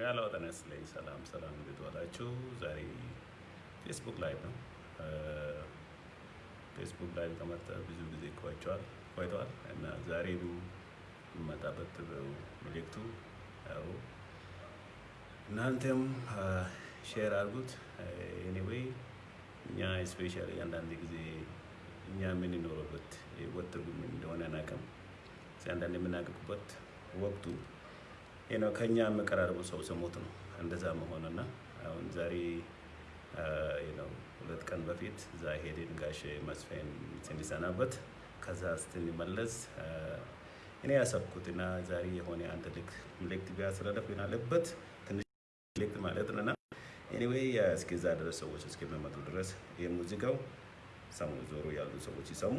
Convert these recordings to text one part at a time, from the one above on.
ያለው ጠነስ ላይ ሰላም ሰላም፣ እንዴት ዋላችሁ? ዛሬ Facebook live ነው። Facebook live ከመጣ ብዙ ጊዜ ቆይቷል ቆይቷል እና ዛሬ የምመጣበት መልእክቱ ያው እናንተም share አድርጉት። anyway እኛ especially አንዳንድ ጊዜ እኛ የምንኖርበት ህይወት ትርጉም እንደሆነ አናውቅም። አንዳንድ የምናውቅበት ወቅቱ ነው ከኛ የምቀራርቡ ሰው ስሞት ነው እንደዛ መሆንና አሁን ዛሬ ነው ሁለት ቀን በፊት እዛ ሄድን ጋሽ መስፍን ስንሰናበት ከዛ ስትንመለስ እኔ ያሰብኩትና ዛሬ የሆነ አንድ ልክ ምልክት ቢያስረዳፍ አለበት ትንሽ ምልክት ማለት ነና ኤኒዌይ እስከዛ ድረስ ሰዎች እስከሚመጡ ድረስ ይህ ሙዚቃው ሰሙ ዞሮ ያሉ ሰዎች ይሰሙ።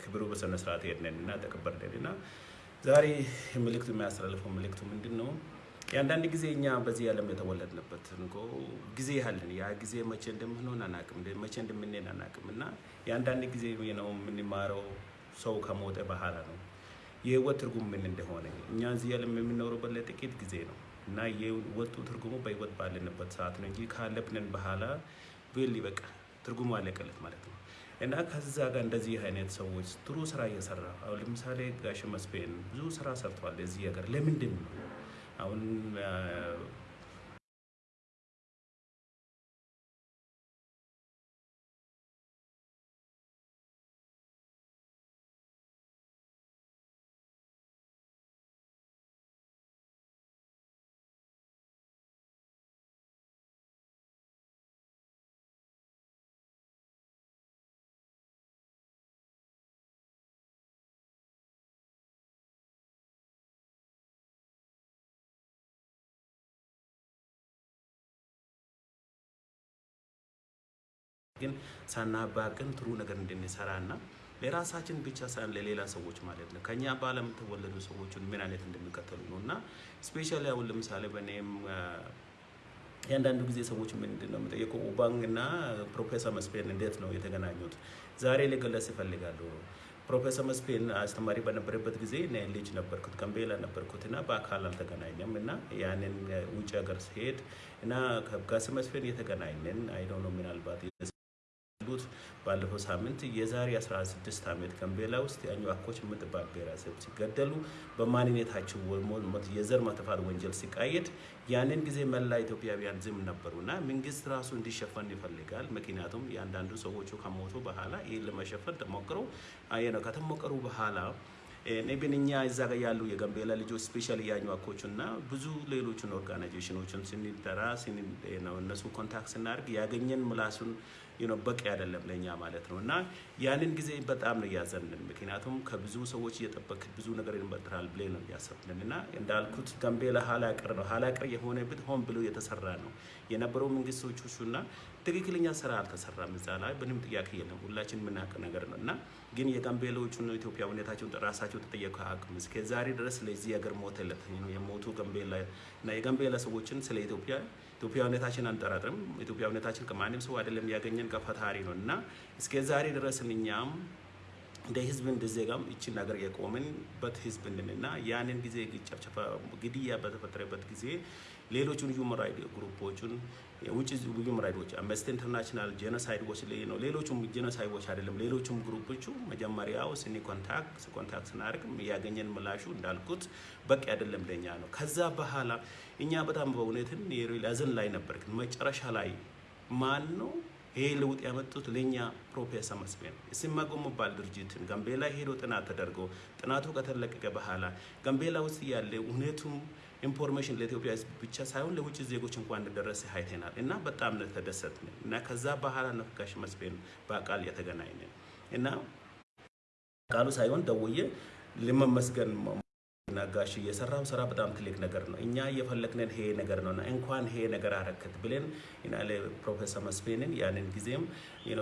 ክብሩ በስነ ስርዓት ሄድነን እና ተቀበልን እና ዛሬ ምልክቱ የሚያስተላልፈው ምልክቱ ምንድን ነው? የአንዳንድ ጊዜ እኛ በዚህ ዓለም የተወለድንበት እንኮ ጊዜ ያለን ያ ጊዜ መቼ እንደምንሆን አናቅም፣ መቼ እንደምንሄድ አናቅም እና የአንዳንድ ጊዜ ነው የምንማረው ሰው ከሞተ በኋላ ነው የህይወት ትርጉም ምን እንደሆነ። እኛ እዚህ ዓለም የምንኖርበት ለጥቂት ጊዜ ነው እና የህይወቱ ትርጉሙ በህይወት ባለንበት ሰዓት ነው እንጂ ካለብንን በኋላ ብል በቃ ትርጉሙ አለቀለት ማለት ነው። እና ከዛ ጋር እንደዚህ አይነት ሰዎች ጥሩ ስራ እየሰራ አሁን ለምሳሌ ጋሽ መስፍን ብዙ ስራ ሰርተዋል እዚህ ሀገር። ለምንድን ነው? አሁን ግን ሳናባቅን ጥሩ ነገር እንድንሰራ እና ለራሳችን ብቻ ሳይሆን ለሌላ ሰዎች ማለት ነው ከኛ በዓለም የተወለዱ ሰዎችን ምን አይነት እንደሚከተሉ ነው እና especially አሁን ለምሳሌ በእኔም የአንዳንዱ ጊዜ ሰዎች ምንድን ነው የምጠየቀው ኡባንግ እና ፕሮፌሰር መስፍን እንዴት ነው የተገናኙት? ዛሬ ልገለጽ ይፈልጋሉ። ፕሮፌሰር መስፍን አስተማሪ በነበረበት ጊዜ ልጅ ነበርኩት ጋምቤላ ነበርኩት እና በአካል አልተገናኘም እና ያንን ውጭ ሀገር ሲሄድ እና ከጋስ መስፍን የተገናኘን አይዶ ነው ምናልባት ያሉት ባለፈው ሳምንት የዛሬ 16 ዓመት ጋምቤላ ውስጥ የአኝዋኮች የምትባል ብሔረሰብ ሲገደሉ በማንነታቸው የዘር ማጥፋት ወንጀል ሲቃየድ ያንን ጊዜ መላ ኢትዮጵያውያን ዝም ነበሩ እና መንግስት ራሱ እንዲሸፈን ይፈልጋል። ምክንያቱም የአንዳንዱ ሰዎቹ ከሞቱ በኋላ ይህ ለመሸፈን ተሞክሮ ከተሞከሩ በኋላ ኔብን እኛ እዛ ጋር ያሉ የጋምቤላ ልጆች ስፔሻሊ የአኝዋኮቹ እና ብዙ ሌሎችን ኦርጋናይዜሽኖችን ስንጠራ እነሱ ኮንታክት ስናደርግ ያገኘን ምላሱን በቂ አይደለም ለእኛ ማለት ነው እና ያንን ጊዜ በጣም ነው እያዘንን። ምክንያቱም ከብዙ ሰዎች እየጠበቅ ብዙ ነገር ይንበጥራል ብሌ ነው እያሰብንን እና እንዳልኩት ጋምቤላ ኋላ ቀር ነው። ኋላ ቀር የሆነበት ሆን ብሎ የተሰራ ነው የነበረው መንግስቶቹ እና ትክክለኛ ስራ አልተሰራም። እዛ ላይ ምንም ጥያቄ የለም፣ ሁላችን የምናውቅ ነገር ነው እና ግን የጋምቤላዎቹን ኢትዮጵያዊነታቸውን ራሳቸው ተጠየቁ አቅም እስከ ዛሬ ድረስ ለዚህ ሀገር ሞተለት የሞቱ ጋምቤላ እና የጋምቤላ ሰዎችን ስለ ኢትዮጵያ ኢትዮጵያዊነታችን አንጠራጥርም። ኢትዮጵያዊነታችን ከማንም ሰው አይደለም ያገኘን ከፈጣሪ ነው እና እስከ ዛሬ ድረስ እኛም እንደ ህዝብ እንደ ዜጋም ይችን ነገር የቆምንበት ህዝብ እንድንና ያንን ጊዜ ግድያ በተፈጠረበት ጊዜ ሌሎቹን human right group ኦቹን ውጭ human right ኦች Amnesty International Genocide Watch ነው። ሌሎቹም Genocide Watch አይደለም ሌሎቹም group ኦቹ መጀመሪያው ስኒ contact contact ስናደርግ ያገኘን ምላሹ እንዳልኩት በቂ አይደለም ለኛ ነው። ከዛ በኋላ እኛ በጣም በእውነትን የሪላዝን ላይ ነበር። መጨረሻ ላይ ማን ነው ይሄ ለውጥ ያመጡት ለኛ ፕሮፌሰር መስፍን ኢሰመጉ የሚባል ድርጅትን ጋምቤላ ሄዶ ጥናት ተደርጎ ጥናቱ ከተለቀቀ በኋላ ጋምቤላ ውስጥ ያለ እውነቱም information ለኢትዮጵያ ሕዝብ ብቻ ሳይሆን ለውጭ ዜጎች እንኳን እንደደረሰ አይተናል እና በጣም ነው ተደሰትን እና ከዛ በኋላ ነው መስፍን በአቃል የተገናኘን እና ቃሉ ሳይሆን ደውዬ ለመመስገን እና የሰራው ስራ በጣም ትልቅ ነገር ነው። እኛ እየፈለግነን ይሄ ነገር ነው እና እንኳን ይሄ ነገር አረከት ብለን ፕሮፌሰር መስፍንን ያንን ጊዜም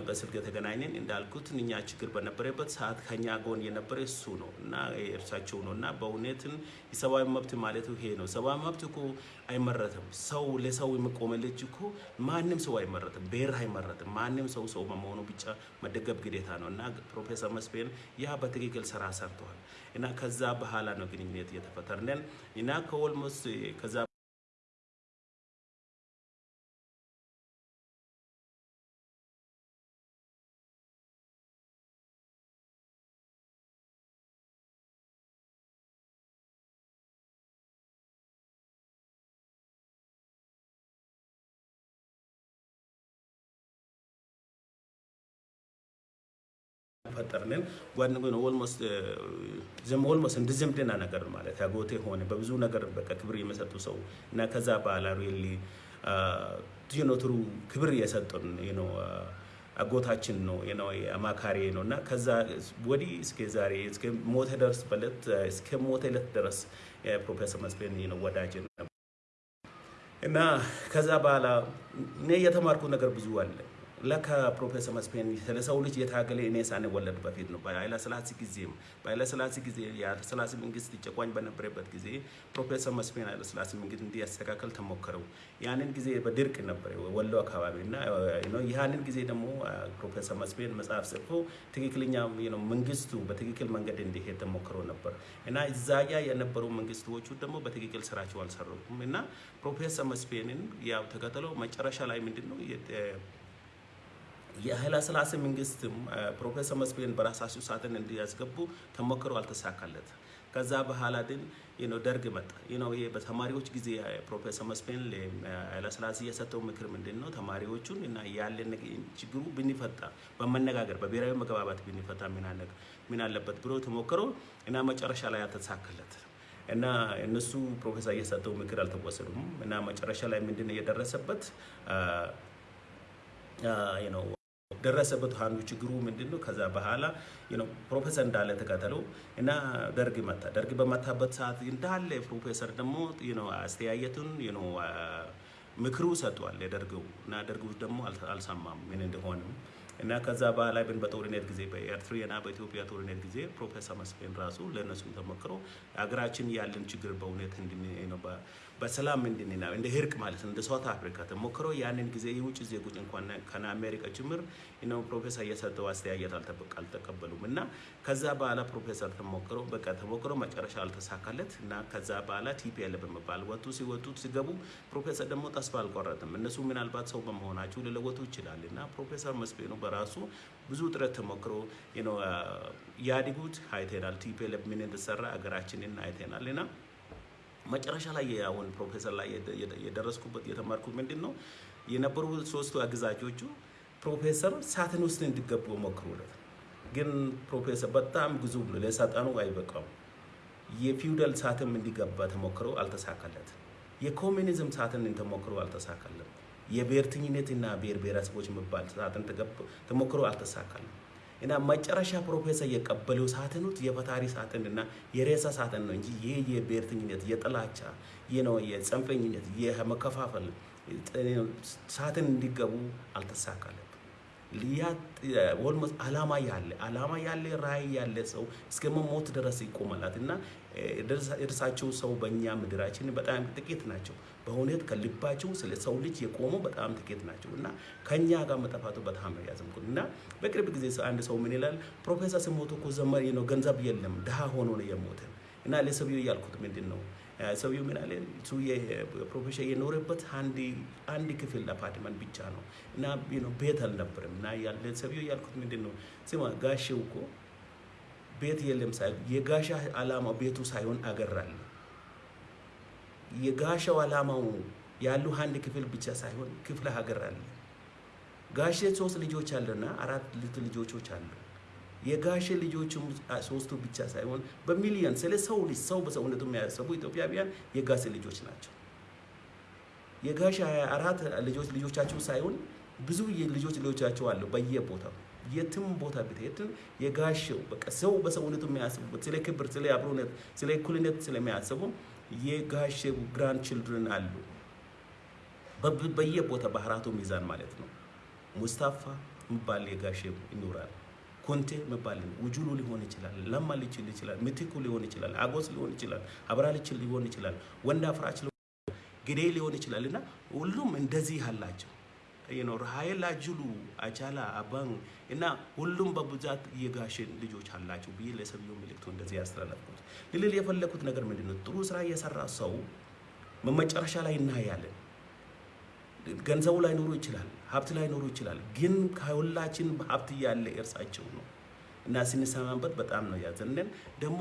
በስልክ የተገናኘን እንዳልኩት እኛ ችግር በነበረበት ሰዓት ከኛ ጎን የነበረ እሱ ነው እና እርሳቸው ነው እና በእውነትን የሰብአዊ መብት ማለቱ ይሄ ነው። ሰብአዊ መብት እኮ አይመረትም። ሰው ለሰው የሚቆመ ልጅ እኮ ማንም ሰው አይመረጥም፣ ብሔር አይመረጥም። ማንም ሰው ሰው በመሆኑ ብቻ መደገፍ ግዴታ ነው እና ፕሮፌሰር መስፍን ያ በትክክል ስራ ሰርተዋል እና ከዛ በኋላ ነው ግንኙነት እየተፈጠርነን እና ከ almost ከዛ ፈጠርንን ጓን almost almost እንደ ዝምድና ነገር ማለት ያጎቴ ሆነ በብዙ ነገር በቃ ክብር የመሰጡ ሰው እና ከዛ በኋላ really true ክብር የሰጡን you know አጎታችን ነው ነው አማካሪ ነው እና ከዛ ወዲህ እስከ ዛሬ እስከ ሞተ ደርስ በለት እስከ ሞተ ዕለት ድረስ ፕሮፌሰር መስፍን ነው ወዳጅ ነው እና ከዛ በኋላ እኔ የተማርኩት ነገር ብዙ አለ። ለካ ፕሮፌሰር መስፍን ስለ ሰው ልጅ የታገለ እኔ ሳንወለድ በፊት ነው። በኃይለ ሥላሴ ጊዜም በኃይለ ሥላሴ ጊዜ የኃይለ ሥላሴ መንግስት ጨቋኝ በነበረበት ጊዜ ፕሮፌሰር መስፍን ኃይለ ሥላሴ መንግስት እንዲያስተካከል ተሞከረው። ያንን ጊዜ በድርቅ ነበር ወሎ አካባቢ እና ያንን ጊዜ ደግሞ ፕሮፌሰር መስፍን መጽሐፍ ጽፎ ትክክለኛ መንግስቱ በትክክል መንገድ እንዲሄድ ተሞክሮ ነበር እና እዛያ የነበሩ መንግስቶቹ ደግሞ በትክክል ስራቸው አልሰሩም እና ፕሮፌሰር መስፍንን ያው ተከተለው መጨረሻ ላይ ምንድን ነው የኃይለ ሥላሴ መንግስትም ፕሮፌሰር መስፍን በራሳቸው ሳጥን እንዲያስገቡ ተሞክሮ አልተሳካለት። ከዛ በኋላ ግን ደርግ መጣ። ይሄ በተማሪዎች ጊዜ ፕሮፌሰር መስፍን ለኃይለ ሥላሴ የሰጠው ምክር ምንድን ነው? ተማሪዎቹን እና ያለን ችግሩ ብንፈታ በመነጋገር በብሔራዊ መግባባት ብንፈታ ምን አለበት ብሎ ተሞክሮ እና መጨረሻ ላይ አልተሳካለት እና እነሱ ፕሮፌሰር የሰጠው ምክር አልተወሰዱም እና መጨረሻ ላይ ምንድን የደረሰበት ደረሰበት አንዱ ችግሩ ምንድን ነው? ከዛ በኋላ ፕሮፌሰር እንዳለ ተከተለው እና ደርግ መታ። ደርግ በመታበት ሰዓት እንዳለ ፕሮፌሰር ደግሞ አስተያየቱን ምክሩ ሰጥቷል የደርገው እና ደርጉ ደግሞ አልሰማም ምን እንደሆንም እና ከዛ በኋላ ግን በጦርነት ጊዜ በኤርትራና በኢትዮጵያ ጦርነት ጊዜ ፕሮፌሰር መስፍን ራሱ ለእነሱ ተሞክሮ ሀገራችን ያለን ችግር በእውነት በሰላም እንድንና እንደ እርቅ ማለት እንደ South Africa ተሞክሮ ያንን ጊዜ የውጭ ዜጎች እንኳን እነ አሜሪካ ጭምር ነው ፕሮፌሰር የሰጠው አስተያየት አልተቀበሉም እና ከዛ በኋላ ፕሮፌሰር ተሞክሮ በቃ ተሞክሮ መጨረሻ አልተሳካለት እና ከዛ በኋላ TPLF በመባል ወጡ። ሲወጡ ሲገቡ ፕሮፌሰር ደግሞ ተስፋ አልቆረጥም እነሱ ምናልባት ሰው በመሆናቸው ሊለወጡ ይችላል እና ፕሮፌሰር መስፍኑ በራሱ ብዙ ጥረት ተሞክሮ ያድጉት አይተናል። TPLF ምን እንደሰራ ሀገራችንን አይተናል እና መጨረሻ ላይ አሁን ፕሮፌሰር ላይ የደ- የደ- የደረስኩበት የተማርኩት ምንድን ነው የነበሩ ሶስቱ አገዛዞቹ ፕሮፌሰር ሳጥን ውስጥ እንዲገቡ ሞክሩለት። ግን ፕሮፌሰር በጣም ብዙ ብሎ ለሳጥኑ አይበቃም። የፊውዳል ሳጥን እንዲገባ ተሞክሮ አልተሳካለት። የኮሚኒዝም ሳጥን ተሞክሮ አልተሳካለም። የብሔርተኝነትና ብሔር ብሔረሰቦች የሚባል ሳጥን ተሞክሮ አልተሳካለም። እና መጨረሻ ፕሮፌሰር የቀበለው ሳጥኑት የፈጣሪ ሳጥን እና የሬሳ ሳጥን ነው እንጂ ይህ የብሔርተኝነት የጥላቻ ነው የጽንፈኝነት የመከፋፈል ሳጥን እንዲገቡ አልተሳካለም። almost አላማ ያለ አላማ ያለ ራዕይ ያለ ሰው እስከ መሞት ድረስ ይቆማላት እና የደረሳቸው ሰው በእኛ ምድራችን በጣም ጥቂት ናቸው። በእውነት ከልባቸው ስለ ሰው ልጅ የቆሙ በጣም ጥቂት ናቸው እና ከኛ ጋር መጠፋቱ በጣም ነው እና በቅርብ ጊዜ አንድ ሰው ምን ይላል? ፕሮፌሰር ሲሞቱ እኮ ዘመን ነው ገንዘብ የለም ድሃ ሆኖ ነው የሞተ እና ለሰውየው ያልኩት ምንድን ነው አ፣ ሰውየው ምን አለ? እሱ ፕሮፌሰር የኖረበት አንድ ክፍል አፓርትመንት ብቻ ነው እና ቤት አልነበረም እና ያለ ሰውየው ያልኩት ምንድን ነው ስማ ጋሼው እኮ ቤት የለም የጋሻ አላማ ቤቱ ሳይሆን አለ የጋሻው አላማው ያሉ አንድ ክፍል ብቻ ሳይሆን ክፍለ ሀገር አለ። ጋሼ ሶስት ልጆች አለና አራት ልት ልጆቾች አሉ። የጋሼ ልጆችም ሶስቱ ብቻ ሳይሆን በሚሊዮን ስለ ሰው ልጅ ሰው በሰውነቱ የሚያሰቡ ኢትዮጵያውያን የጋሼ ልጆች ናቸው። የጋሼ አራት ልጆች ልጆቻቸው ሳይሆን ብዙ ልጆች ልጆቻቸው አሉ በየቦታው። የትም ቦታ ብትሄድን የጋሼው በቃ ሰው በሰውነቱ የሚያስቡበት ስለ ክብር፣ ስለ አብሮነት፣ ስለ እኩልነት ስለሚያስቡ የጋሼው grandchildren አሉ በየቦታ ባህራቱ ሚዛን ማለት ነው። ሙስታፋ የሚባል የጋሼ ይኖራል። ኮንቴ የሚባል ኡጁሉ ሊሆን ይችላል። ለማ ሊችል ይችላል። ምትኩ ሊሆን ይችላል። ሐጎስ ሊሆን ይችላል። አብርሃ ሊችል ሊሆን ይችላል። ወንድአፍራሽ ግዴ ሊሆን ይችላል እና ሁሉም እንደዚህ አላቸው። ነው ሀይላ ጅሉ አቻላ አባን እና ሁሉም በብዛት የጋሼ ልጆች አላቸው ብዬ ለሰውየው መልእክቱ እንደዚህ ያስተላለፍኩት። ልልል የፈለኩት ነገር ምንድን ነው? ጥሩ ስራ የሰራ ሰው መጨረሻ ላይ እናያለን። ገንዘቡ ላይ ኖሩ ይችላል፣ ሀብት ላይ ኖሩ ይችላል። ግን ከሁላችን ሀብት ያለ እርሳቸው ነው እና ስንሰማበት በጣም ነው ያዘንን። ደግሞ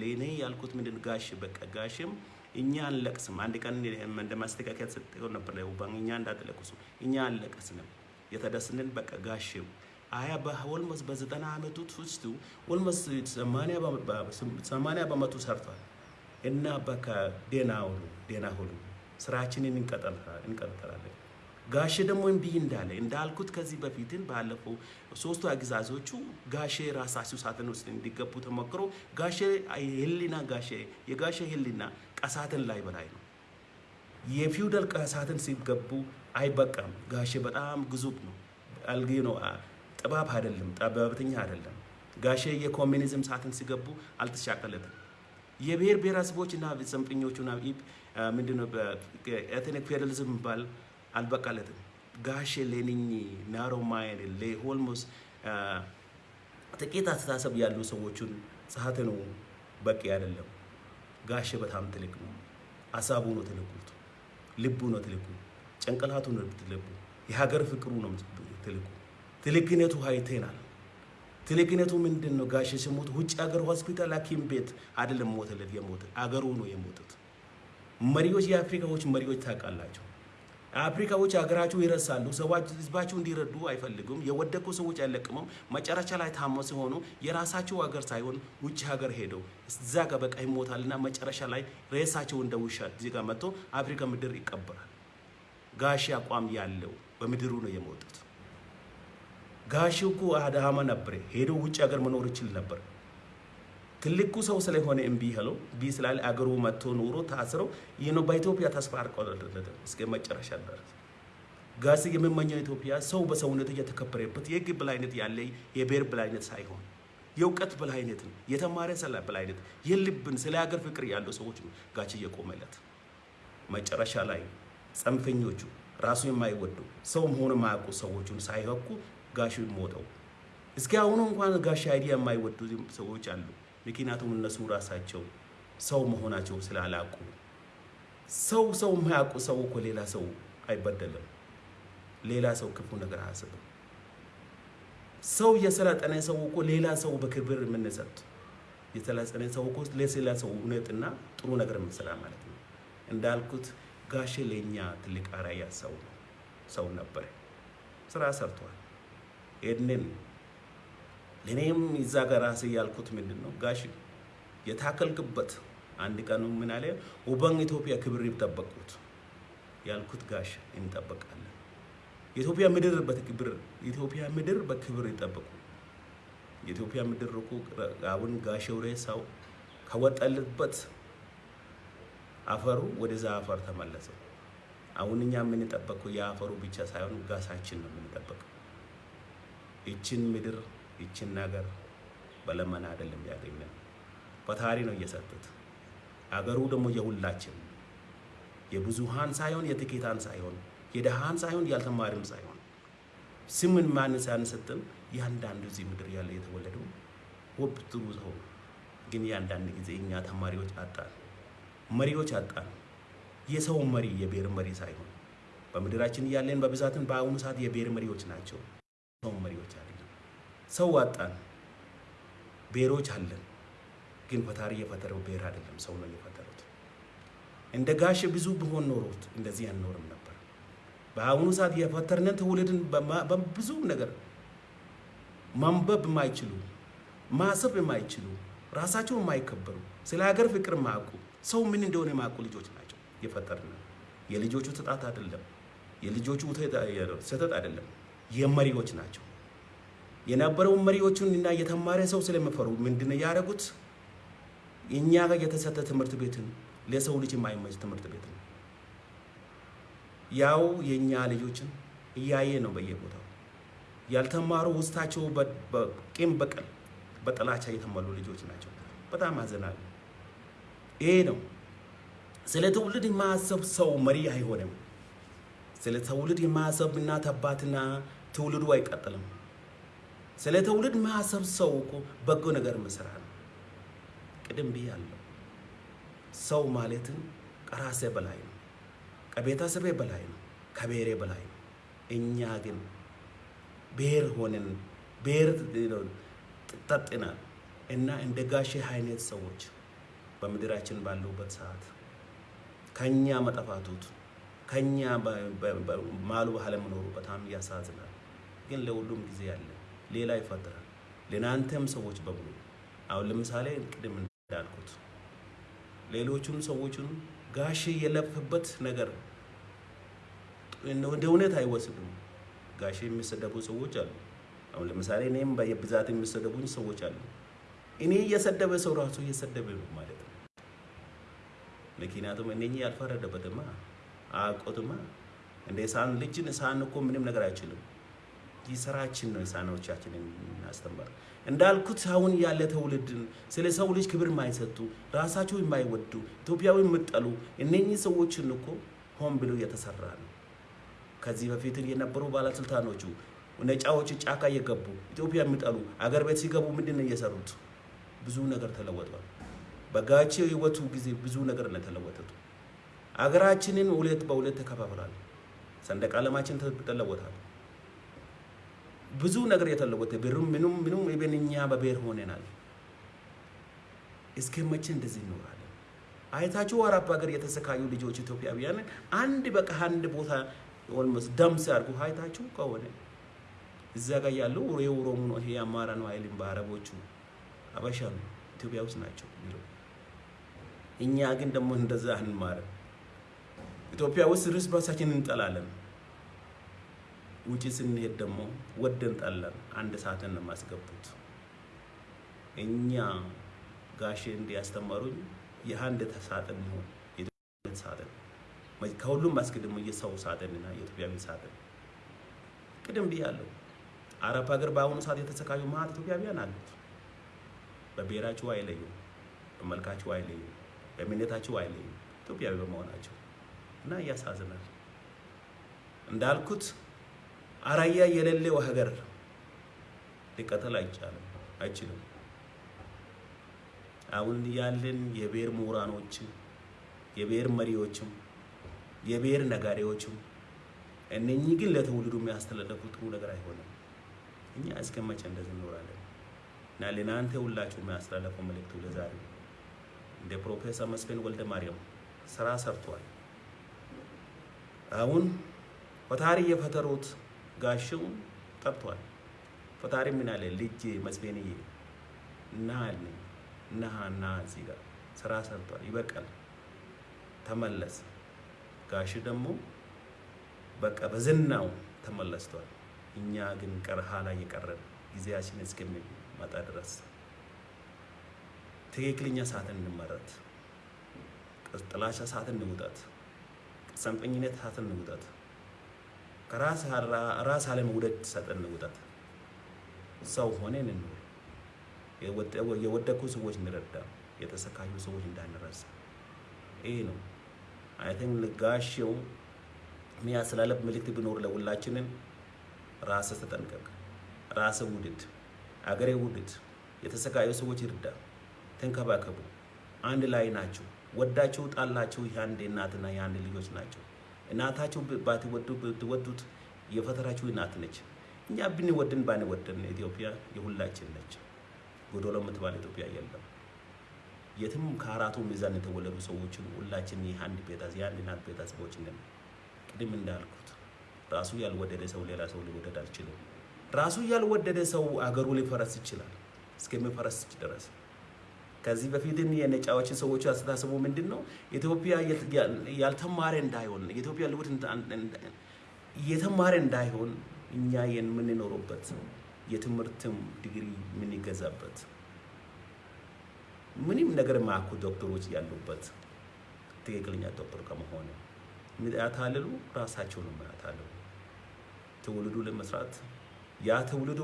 ለእኔ ያልኩት ምንድን ጋሽ በቃ ጋሽም እኛ አንለቅስም። አንድ ቀን እንደ ማስተካከያ ሰጠው ነበር ባን እኛ እንዳትለቅሱ እኛ አንለቅስንም። የተደስንን በቃ ጋሽው አያ በኦልሞስት በዘጠና ዓመቱ ውስጥ ኦልሞስት ሰማንያ በመቶ ሰርቷል እና በቃ ዴና ሁሉ ዴና ሁሉ ስራችንን እንቀጥላለን። ጋሼ ደግሞ እምቢ እንዳለ እንዳልኩት ከዚህ በፊትን ባለፈው ሶስቱ አግዛዞቹ ጋሼ ራሳቸው ሳጥን ውስጥ እንዲገቡ ተሞክሮ ጋሼ ህሊና ጋሼ የጋሼ ህሊና ቀሳትን ላይ በላይ ነው። የፊውደል ቀሳትን ሲገቡ አይበቃም። ጋሼ በጣም ግዙፍ ነው። አልጌ ነው። ጥባብ አይደለም፣ ጠበብተኛ አይደለም። ጋሼ የኮሚኒዝም ሳጥን ሲገቡ አልተሻቀለትም። የብሔር ብሔረሰቦችና ጽንፈኞቹና ምንድነው ኤትኒክ ፌዴራሊዝም የሚባል አልበቃለትም። ጋሼ ሌኒኝ ናሮ ማይን ለሆልሞስ ጥቂት አስተሳሰብ ያሉ ሰዎችን ጸሀት ነው በቂ አይደለም። ጋሼ በጣም ትልቅ ነው። ሀሳቡ ነው ትልቁት፣ ልቡ ነው ትልቁ፣ ጭንቅላቱ ነው ትልቁ፣ የሀገር ፍቅሩ ነው ትልቁ። ትልቅነቱ አይተናል። ትልቅነቱ ምንድን ነው? ጋሼ ሲሞት ውጭ ሀገር ሆስፒታል ሐኪም ቤት አይደለም ሞተለት የሞተ አገሩ ነው የሞቱት። መሪዎች የአፍሪካዎች መሪዎች ታውቃላቸው። አፍሪካዎች ሀገራቸው ይረሳሉ። ሰዎች ህዝባቸው እንዲረዱ አይፈልጉም። የወደቁ ሰዎች አይለቅሙም። መጨረሻ ላይ ታሞ ሲሆኑ የራሳቸው ሀገር ሳይሆን ውጭ ሀገር ሄደው እዛ ጋር በቃ ይሞታልና መጨረሻ ላይ ሬሳቸው እንደ ውሻ እዚህ ጋር መጥቶ አፍሪካ ምድር ይቀበራል። ጋሼ አቋም ያለው በምድሩ ነው የሞቱት። ጋሼ እኮ አዳማ ነበር ሄዶ ውጭ ሀገር መኖር ይችል ነበር። ትልቁ ሰው ስለሆነ እምቢ ያለው እምቢ ስላለ አገሩ መጥቶ ኑሮ ታስረው ይህ ነው በኢትዮጵያ ተስፋ አልቆረጠለትም እስከ መጨረሻ ድረስ ጋሽ የምመኘው ኢትዮጵያ ሰው በሰውነቱ እየተከበረበት የህግ በላይነት ያለ የብሔር በላይነት ሳይሆን የእውቀት በላይነት ነው። የተማረ ሰላ በላይነት የልብን ስለ ሀገር ፍቅር ያለው ሰዎች ጋች እየቆመለት መጨረሻ ላይ ጽንፈኞቹ ራሱ የማይወዱ ሰው መሆን የማያውቁ ሰዎቹን ሳይወዱ ጋሽ ሞተው እስኪ አሁኑ እንኳን ጋሽ idea የማይወዱ ሰዎች አሉ። ምክንያቱም እነሱ ራሳቸው ሰው መሆናቸው ስላላቁ። ሰው ሰው የማያውቁ ሰው እኮ ሌላ ሰው አይበደልም። ሌላ ሰው ክፉ ነገር አያስብም። ሰው የሰለጠነ ሰው እኮ ሌላ ሰው በክብር የምንሰጥ የሰለጠነ ሰው እኮ ለሌላ ሰው እውነትና ጥሩ ነገር የምንሰራ ማለት ነው። እንዳልኩት ጋሼ ለእኛ ትልቅ አርአያ ሰው ነው ሰው ነበረ። ስራ ሰርቷል። ይህንን ለእኔም ይዛ ጋር ራሴ ያልኩት ምንድን ነው ጋሽ የታከልክበት አንድ ቀኑ ምን አለ ውበን ኢትዮጵያ ክብር ይጠበቁት ያልኩት ጋሽ እንጠበቃለን። የኢትዮጵያ ምድር በክብር የኢትዮጵያ ምድር በክብር ይጠበቁ። የኢትዮጵያ ምድር እኮ አሁን ጋሽ ሬሳው ከወጣልበት አፈሩ ወደዛ አፈር ተመለሰው። አሁን እኛ የምንጠበቀው የአፈሩ ብቻ ሳይሆን ጋሳችን ነው የምንጠበቀው። ይችን ምድር ይችን ነገር በለመና አይደለም ያገኘን፣ ፈጣሪ ነው እየሰጡት። አገሩ ደግሞ የሁላችን የብዙሃን ሳይሆን የጥቂታን ሳይሆን የደሃን ሳይሆን ያልተማሪም ሳይሆን ስምን ማን ሳንሰጥም ያንዳንዱ እዚህ ምድር ያለ የተወለደው ውብ ጥሩ ሰው ግን ያንዳንድ ጊዜ እኛ ተማሪዎች አጣን፣ መሪዎች አጣን። የሰው መሪ የብሔር መሪ ሳይሆን በምድራችን ያለን በብዛትን በአሁኑ ሰዓት የብሔር መሪዎች ናቸው። ሰው መሪዎች አይደለም። ሰው አጣን፣ ብሔሮች አለን። ግን ፈጣሪ የፈጠረው ብሔር አይደለም፣ ሰው ነው የፈጠሩት። እንደ ጋሽ ብዙ ብሆን ኖሮት እንደዚህ አንኖርም ነበር። በአሁኑ ሰዓት የፈጠርነን ትውልድን በብዙ ነገር ማንበብ የማይችሉ ማሰብ የማይችሉ ራሳቸው የማይከበሩ ስለ ሀገር ፍቅር የማያውቁ ሰው ምን እንደሆነ የማያውቁ ልጆች ናቸው የፈጠርነን። የልጆቹ ትጣት አይደለም፣ የልጆቹ ስህተት አይደለም፣ የመሪዎች ናቸው። የነበረውን መሪዎቹን እና የተማረ ሰው ስለሚፈሩ ምንድነው ያደረጉት? እኛ ጋር የተሰጠ ትምህርት ቤትን ለሰው ልጅ የማይመች ትምህርት ቤት ነው። ያው የእኛ ልጆችን እያየ ነው በየቦታው ያልተማሩ ውስጣቸው በቂም በቀል በጥላቻ የተሞሉ ልጆች ናቸው። በጣም አዘናል። ይሄ ነው ስለ ትውልድ የማያሰብ ሰው መሪ አይሆንም። ስለ ትውልድ የማያሰብ እናት አባትና ትውልዱ አይቀጥልም። ስለ ትውልድ የማያሰብ ሰው እኮ በጎ ነገር መስራ ነው። ቅድም ብያለሁ። ሰው ማለትን ከራሴ በላይ ነው፣ ከቤተሰቤ በላይ ነው፣ ከብሔሬ በላይ ነው። እኛ ግን ብሔር ሆነን ብሔር ጠጥናል እና እንደ ጋሼ አይነት ሰዎች በምድራችን ባሉበት ሰዓት ከኛ መጠፋቱት ከኛ ማሉ አለመኖሩ በጣም ያሳዝናል። ግን ለሁሉም ጊዜ ያለ ሌላ ይፈጠራል። ለናንተም ሰዎች በሙሉ አሁን ለምሳሌ ቅድም እንዳልኩት ሌሎቹን ሰዎቹን ጋሼ የለፍበት ነገር እንደ እውነት አይወስዱም። ጋሼ የሚሰደቡ ሰዎች አሉ። አሁን ለምሳሌ እኔም በብዛት የሚሰደቡኝ ሰዎች አሉ። እኔ እየሰደበ ሰው ራሱ እየሰደበ ነው ማለት ነው። ምክንያቱም እነኚህ ያልፈረደበትማ አያውቁትማ። እንደ ሳን ልጅን ሳን እኮ ምንም ነገር አይችልም። ይህ ስራችን ነው የሳኖቻችንን እናስተምር። እንዳልኩት አሁን ያለ ትውልድን ስለ ሰው ልጅ ክብር የማይሰጡ ራሳቸው የማይወዱ ኢትዮጵያዊ የምጠሉ እነኚህ ሰዎችን እኮ ሆን ብሎ የተሰራ ነው። ከዚህ በፊት የነበሩ ባለስልጣኖቹ ነጫዎች ጫካ እየገቡ ኢትዮጵያ የሚጠሉ አገር ቤት ሲገቡ ምንድን ነው እየሰሩት? ብዙ ነገር ተለወጧል። በጋሼ ህይወቱ ጊዜ ብዙ ነገር ነው የተለወጡት። አገራችንን ሁለት በሁለት ተከፋፍላል። ሰንደቅ ዓላማችን ተለወጣል። ብዙ ነገር የተለወጠ ብሩም ምኑም ምኑም even እኛ በብሔር ሆነናል። እስከ መቼ እንደዚህ እንኖራለን? አይታችሁ አረብ ሀገር የተሰቃዩ ልጆች ኢትዮጵያውያን አንድ በቃ አንድ ቦታ almost ደም ሲያርጉ አይታችሁ ከሆነ እዛ ጋር ያለው የኦሮሞ ነው ይሄ አማራ ነው አይልም። በአረቦቹ አበሻ ነው ኢትዮጵያ ውስጥ ናቸው የሚለው። እኛ ግን ደግሞ እንደዛ አንማርም። ኢትዮጵያ ውስጥ እርስ በርሳችን እንጠላለን። ውጭ ስንሄድ ደግሞ ወደን ጠላን አንድ ሳጥን የማስገቡት። እኛ ጋሼ እንዲያስተማሩኝ የአንድ ሳጥን ይሁን የኢትዮጵያ ሳጥን ከሁሉም አስቀድሞ የሰው ሳጥንና የኢትዮጵያዊ ሳጥን ቅድም ብያለሁ። አረብ ሀገር በአሁኑ ሰዓት የተሰቃዩ መሀል ኢትዮጵያውያን አሉት። በብሔራቸው አይለዩም፣ በመልካቸው አይለዩም፣ በእምነታቸው አይለዩም። ኢትዮጵያዊ በመሆናቸው እና ያሳዝናል። እንዳልኩት አራያ የሌለው ሀገር ሊቀጥል አይቻልም አይችልም። አሁን ያለን የብሔር ምሁራኖችም የብሔር መሪዎችም የብሔር ነጋዴዎችም እነኚህ ግን ለትውልዱ የሚያስተላለፉ ጥሩ ነገር አይሆንም። እኛ እስከ መቼ እንደዚህ እንኖራለን? እና ለናንተ ሁላችሁ የሚያስተላለፈው መልእክቱ ለዛሬ እንደ ፕሮፌሰር መስፍን ወልደ ማርያም ስራ ሰርቷል። አሁን ፈጣሪ የፈጠሩት ጋሽው ጠብቷል። ፈጣሪ ምን አለ? ልጅ መስፍንዬ እና አለኝ እና እና እዚህ ጋር ስራ ሰርቷል፣ ይበቃል፣ ተመለስ። ጋሽ ደግሞ በቃ በዝናው ተመለስቷል። እኛ ግን ቀርሃ ላይ የቀረን ጊዜያችን እስከሚመጣ ድረስ ትክክለኛ ሰዓትን እንመረት፣ ጥላቻ ሳጥን እንውጣት፣ ጽንፈኝነት ሳጥን እንውጣት፣ ራስ አለመውደድ ሳጥን እንውጣት። ሰው ሆነን እንኖር። የወደቁ ሰዎች እንረዳ፣ የተሰቃዩ ሰዎች እንዳንረሳ። ይህ ነው I think ጋሼው የሚያስተላለፍ መልእክት ቢኖር ለሁላችንን ራስ ተጠንቀቅ፣ ራስ ውድድ፣ አገሬ ውድድ፣ የተሰቃዩ ሰዎች ይርዳ፣ ተንከባከቡ። አንድ ላይ ናቸው። ወዳቸው ጣላቸው የአንድ እናትና የአንድ ልጆች ናቸው። እናታቸው ባትወዱ ብትወዱት የፈጠራችሁ እናት ነች። እኛ ብንወድን ባንወድን ኢትዮጵያ የሁላችን ነች። ጎዶሎ የምትባል ኢትዮጵያ የለም። የትም ከአራቱ ሚዛን የተወለዱ ሰዎችን ሁላችን የአንድ ቤተሰብ የአንድ እናት ቤተሰቦች ነን። ቅድም እንዳልኩት ራሱ ያልወደደ ሰው ሌላ ሰው ሊወደድ አልችልም። ራሱ ያልወደደ ሰው አገሩ ሊፈረስ ይችላል እስከሚፈረስ ድረስ። ከዚህ በፊትም የነጫዎችን ሰዎች አስተሳሰቡ ምንድን ነው? ኢትዮጵያ ያልተማረ እንዳይሆን የኢትዮጵያ ልውድ የተማረ እንዳይሆን እኛ የምንኖረበት የትምህርትም ዲግሪ የምንገዛበት ምንም ነገር ማያውቁ ዶክተሮች ያሉበት ትክክለኛ ዶክተር ከመሆኑ የሚያታልሉ ራሳቸው ነው የሚያታልሉ። ትውልዱ ለመስራት ያ ትውልዱ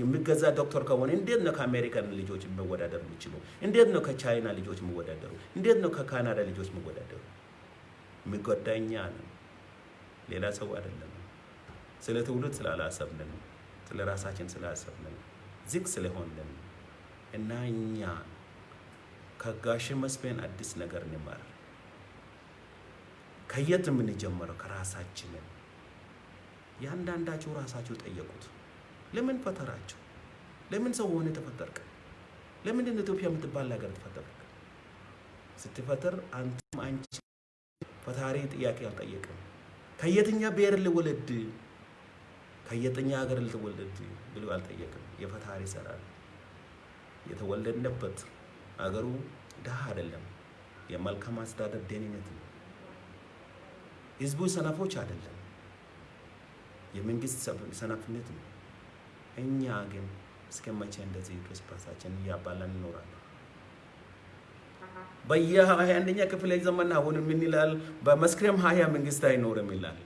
የሚገዛ ዶክተር ከሆነ እንዴት ነው ከአሜሪካን ልጆች መወዳደር የሚችሉ? እንዴት ነው ከቻይና ልጆች መወዳደሩ? እንዴት ነው ከካናዳ ልጆች መወዳደሩ? የሚጎዳ እኛ ነው፣ ሌላ ሰው አይደለም። ስለ ትውልድ ስላላሰብንን፣ ስለ ራሳችን ስላሰብንን፣ ዝግ ስለሆንን እና እኛ ከጋሽ መስፍን አዲስ ነገር እንማር። ከየት የምንጀምረው? ከራሳችንን። ያንዳንዳቸው ራሳቸው ጠየቁት። ለምን ፈጠራቸው? ለምን ሰው ሆነ ተፈጠርክ? ለምንድን ኢትዮጵያ የምትባል ሀገር ተፈጠርክ? ስትፈጠር አንተም አንቺ ፈጣሪ ጥያቄ አልጠየቅም። ከየትኛ ብሔር ልወለድ ከየትኛ ሀገር ልትወለድ ብሎ አልጠየቅም። የፈጣሪ ይሰራል። የተወለድንበት አገሩ ድሃ አይደለም። የመልካም አስተዳደር ደህንነት ነው። ህዝቡ ሰነፎች አይደለም። የመንግስት ሰነፍነት ነው። እኛ ግን እስከ መቼ እንደዚህ እርስ በርሳችን እያባላን እንኖራለን? በየሀያ አንደኛ ክፍለ ዘመን አሁን ምን ይላል? በመስከረም ሀያ መንግስት አይኖርም ይላል።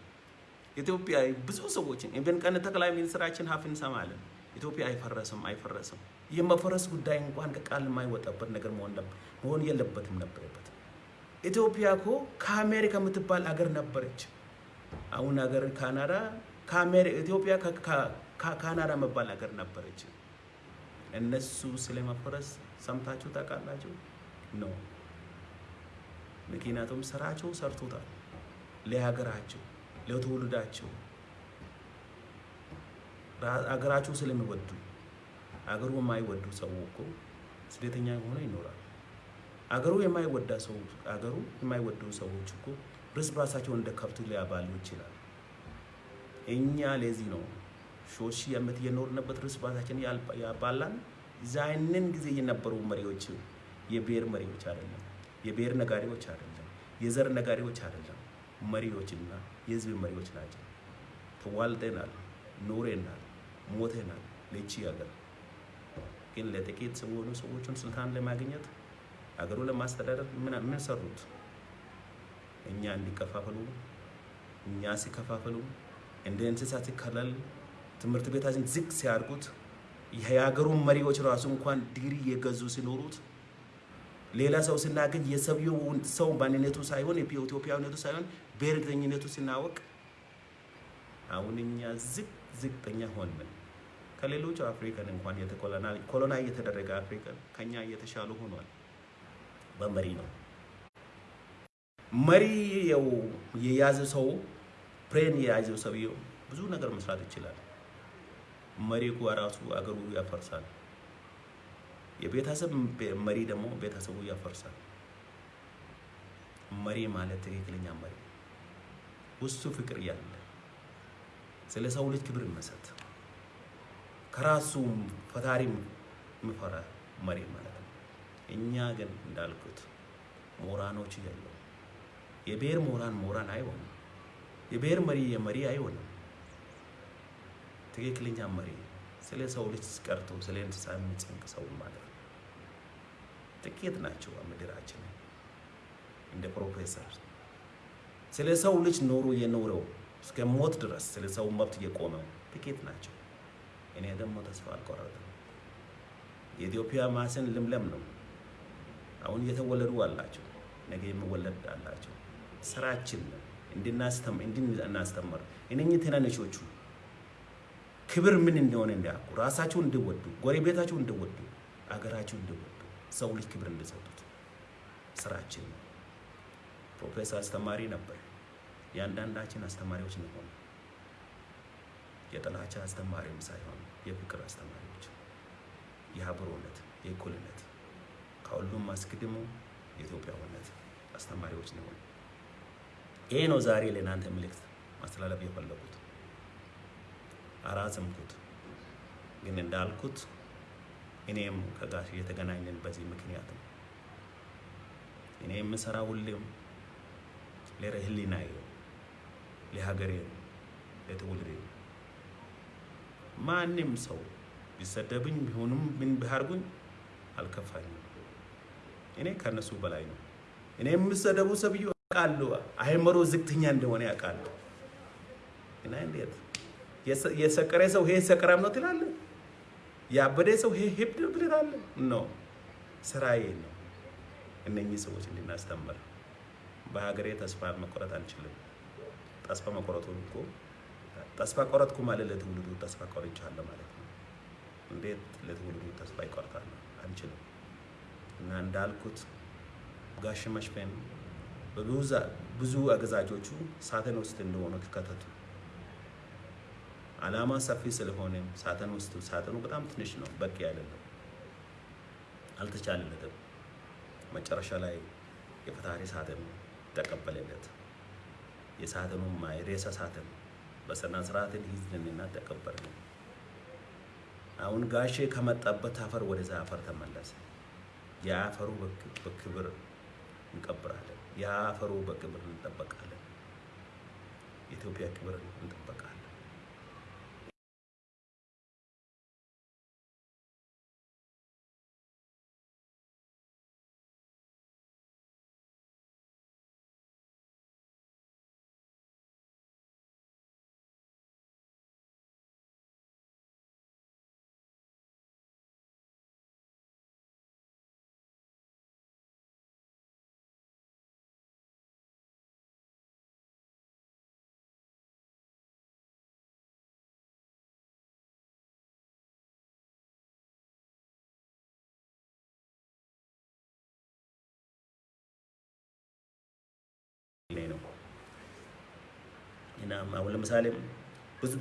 ኢትዮጵያ ብዙ ሰዎችን even ቀን ጠቅላይ ሚኒስትራችን ሀፍ እንሰማለን። ኢትዮጵያ አይፈረስም አይፈረስም። የመፈረስ ጉዳይ እንኳን ከቃል የማይወጣበት ነገር መሆን የለበትም ነበረበት። ኢትዮጵያ እኮ ከአሜሪካ የምትባል አገር ነበረች። አሁን ሀገር ካናዳ ኢትዮጵያ ከካናዳ መባል ሀገር ነበረች። እነሱ ስለመፈረስ ሰምታችሁ ታውቃላችሁ? ነው ምክንያቱም ስራቸው ሰርቶታል። ለሀገራቸው ለትውልዳቸው አገራቸው ስለሚወዱ አገሩ የማይወዱ ሰው እኮ ስደተኛ ሆኖ ይኖራል። አገሩ የማይወዳ ሰው አገሩ የማይወዱ ሰዎች እኮ እርስ በራሳቸው እንደ ከብት ሊያባሉ ይችላል። እኛ ለዚህ ነው ሺህ ሺህ ዓመት የኖርንበት እርስ በራሳችን ያባላን። ዛንን ጊዜ የነበሩ መሪዎች የብሔር መሪዎች አይደለም፣ የብሔር ነጋዴዎች አይደለም፣ የዘር ነጋዴዎች አይደለም። መሪዎችና የህዝብ መሪዎች ናቸው። ተዋልደናል፣ ኖሬናል፣ ሞተናል ለቺ ሀገር ግን ለጥቂት የሆኑ ሰዎችን ስልጣን ለማግኘት አገሩ ለማስተዳደር ምን ምን ሰሩት? እኛ እንዲከፋፈሉ እኛ ሲከፋፈሉ እንደ እንስሳ ሲከለል ትምህርት ቤታችን ዝግ ሲያርጉት የሀገሩን መሪዎች ራሱ እንኳን ዲግሪ የገዙ ሲኖሩት ሌላ ሰው ስናገኝ የሰውየው ሰው ማንነቱ ሳይሆን የኢትዮጵያዊነቱ ሳይሆን ብሔርተኝነቱ ሲናወቅ አሁን እኛ ዝቅ ዝቅተኛ ሆንን። ከሌሎች አፍሪካን እንኳን ኮሎና እየተደረገ አፍሪካን ከኛ እየተሻሉ ሆኗል። በመሪ ነው መሪ የያዘ ሰው ፕሬን የያዘው ሰውየው ብዙ ነገር መስራት ይችላል። መሪ ራሱ አገሩ ያፈርሳል። የቤተሰብ መሪ ደግሞ ቤተሰቡ ያፈርሳል። መሪ ማለት ትክክለኛ መሪ ውስጡ ፍቅር ያለ ስለ ሰው ልጅ ክብር መሰጥ ከራሱ ፈጣሪ የሚፈራ መሪ ማለት ነው። እኛ ግን እንዳልኩት ሞራኖች ያለው የብሔር ሞራን ሞራን አይሆንም። የብሔር መሪ የመሪ አይሆንም። ትክክለኛ መሪ ስለ ሰው ልጅ ቀርቶ ስለ እንስሳ የሚጨንቅ ሰው ማለት ነው። ጥቂት ናቸው ምድራችን እንደ ፕሮፌሰር ስለ ሰው ልጅ ኖሮ የኖረው እስከ ሞት ድረስ ስለ ሰው መብት የቆመው ጥቂት ናቸው። እኔ ደግሞ ተስፋ አልቆረጥም። የኢትዮጵያ ማስን ልምለም ነው። አሁን እየተወለዱ አላቸው፣ ነገ የሚወለድ አላቸው። ስራችን እንድናስተምር እነኚህ ትናንሾቹ ክብር ምን እንደሆነ እንዲያውቁ፣ ራሳቸው እንዲወዱ፣ ጎረቤታቸው እንዲወዱ፣ አገራቸው እንዲወዱ፣ ሰው ልጅ ክብር እንዲሰጡት ስራችን ነው። ፕሮፌሰር አስተማሪ ነበር። የአንዳንዳችን አስተማሪዎች ነው። የጥላቻ አስተማሪም ሳይሆን የፍቅር አስተማሪዎች፣ የአብሮነት፣ የእኩልነት ከሁሉም አስቀድሞ የኢትዮጵያዊነት አስተማሪዎች ነው። ይሄ ነው ዛሬ ለእናንተ መልእክት ማስተላለፍ የፈለጉት። አራዘምኩት፣ ግን እንዳልኩት እኔም ከጋሽ የተገናኘን በዚህ ምክንያት ነው። እኔ የምሰራ ሁሌም ለህሊናዬ፣ ለሀገሬ፣ ለትውልዴ ማንም ሰው ቢሰደብኝ ቢሆንም ምን ቢያርጉኝ አልከፋኝም። እኔ ከነሱ በላይ ነው። እኔ የምሰደቡ ሰብዩ አውቃለሁ፣ አይምሮ ዝቅተኛ እንደሆነ ያውቃለሁ። እና እንዴት የሰቀረ ሰው ይሄ ሰቀራም ነው ትላለህ? ያበደ ሰው ይሄ ሂብድ ትላለህ? ነው ስራዬ ነው እነኚህ ሰዎች እንድናስተምር። በሀገሬ ተስፋ መቆረጥ አንችልም። ተስፋ መቆረጡ እኮ ተስፋ ቆረጥኩ ማለት ለትውልዱ ተስፋ ቆርጫለሁ ማለት ነው። እንዴት ለትውልዱ ተስፋ ይቆርጣል? አንችልም። እና እንዳልኩት ጋሽ መሽፈን ብዙ አገዛጆቹ ሳጥን ውስጥ እንደሆኑ ከተቱ። አላማ ሰፊ ስለሆነ ሳጥን ውስጥ ሳጥኑ በጣም ትንሽ ነው፣ በቂ አይደለም፣ አልተቻለለትም። መጨረሻ ላይ የፈጣሪ ሳጥን ተቀበለለት። የሳጥኑ ሬሳ ሳጥን በስነ ስርዓትን ይዝንና ተቀበልን። አሁን ጋሼ ከመጣበት አፈር ወደዛ አፈር ተመለሰ። የአፈሩ በክብር እንቀብራለን። የአፈሩ በክብር እንጠበቃለን። የኢትዮጵያ ክብር እንጠበቃለን። ነው እና አሁን ለምሳሌ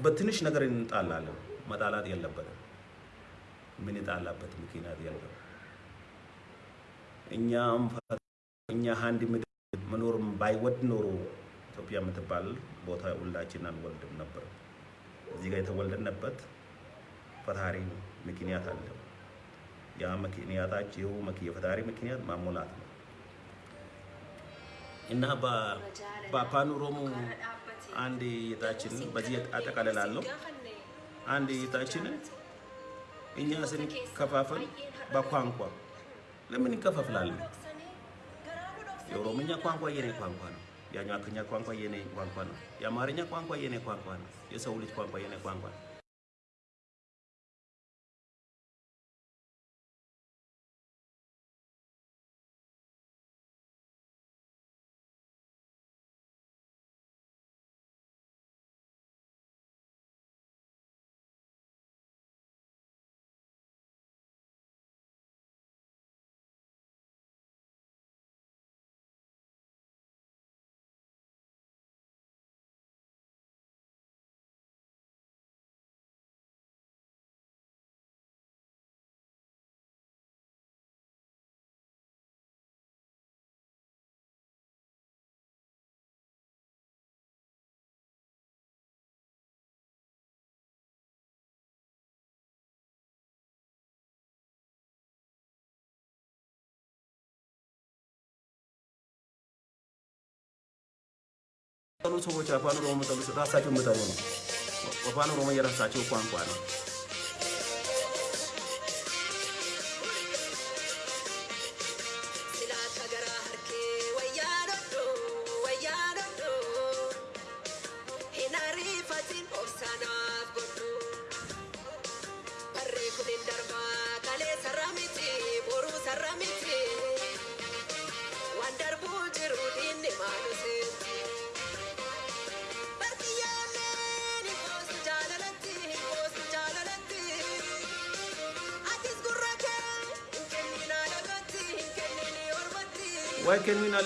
በትንሽ ነገር እንጣላለን። መጣላት የለበትም። ምን የጣላበት ምክንያት የለም። እኛም እኛ አንድ ምድር መኖር ባይወድ ኖሮ ኢትዮጵያ የምትባል ቦታ ሁላችን አንወልድም ነበር። እዚህ ጋር የተወለድንበት ፈጣሪ ምክንያት አለው። ያ ምክንያታቸው የፈጣሪ ምክንያት ማሞላት ነው እና በአፋን ኦሮሞ አንድ እይታችን በዚህ አጠቃልላለሁ። አንድ እይታችን እኛ ስንከፋፈል በቋንቋ ለምን ይከፋፍላለን? የኦሮምኛ ቋንቋ የኔ ቋንቋ ነው። የአኟክኛ ቋንቋ የኔ ቋንቋ ነው። የአማርኛ ቋንቋ የኔ ቋንቋ ነው። የሰው ልጅ ቋንቋ የኔ ቋንቋ ነው። ሰዎች አፋን ኦሮሞ ጠሉ ራሳቸው የምጠሉ ነው። አፋን ኦሮሞ የራሳቸው ቋንቋ ነው።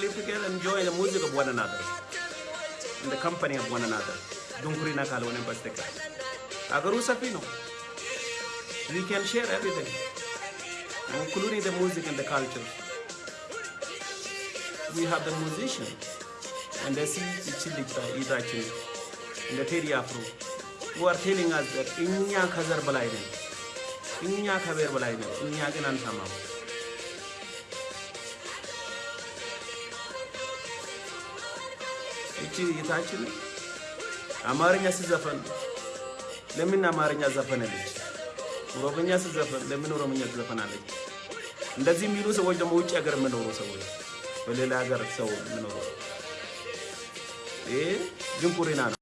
live together, enjoy the music of one another, in the company of one another. Dunkurina kalone pastika. Agaru sapino. We can share everything, including the music and the culture. We have the musician, and they see Ichilita Idachi and the Teddy Afro, who are telling us that Inya Kazar Balaiden, Inya Kaber Balaiden, Inya Ganantamam. እቺ ጌታችን አማርኛ ስዘፈን ለምን አማርኛ ዘፈነለች? ኦሮምኛ ስዘፈን ለምን ኦሮምኛ ትዘፈናለች? እንደዚህ የሚሉ ሰዎች ደግሞ ውጭ ሀገር የምኖሩ ሰዎች፣ በሌላ ሀገር ሰው የምኖሩ ይሄ ድንቁርና ነው።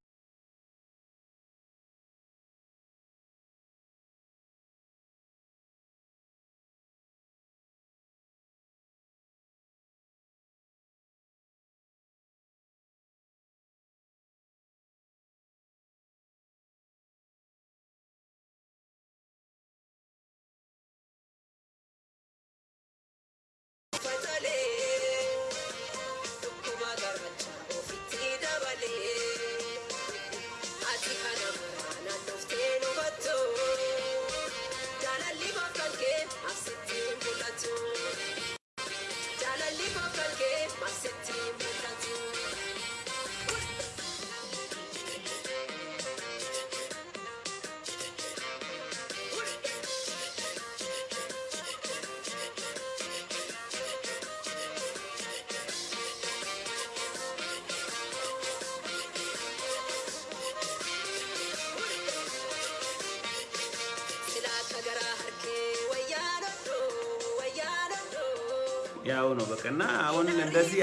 እና አሁን እንደዚህ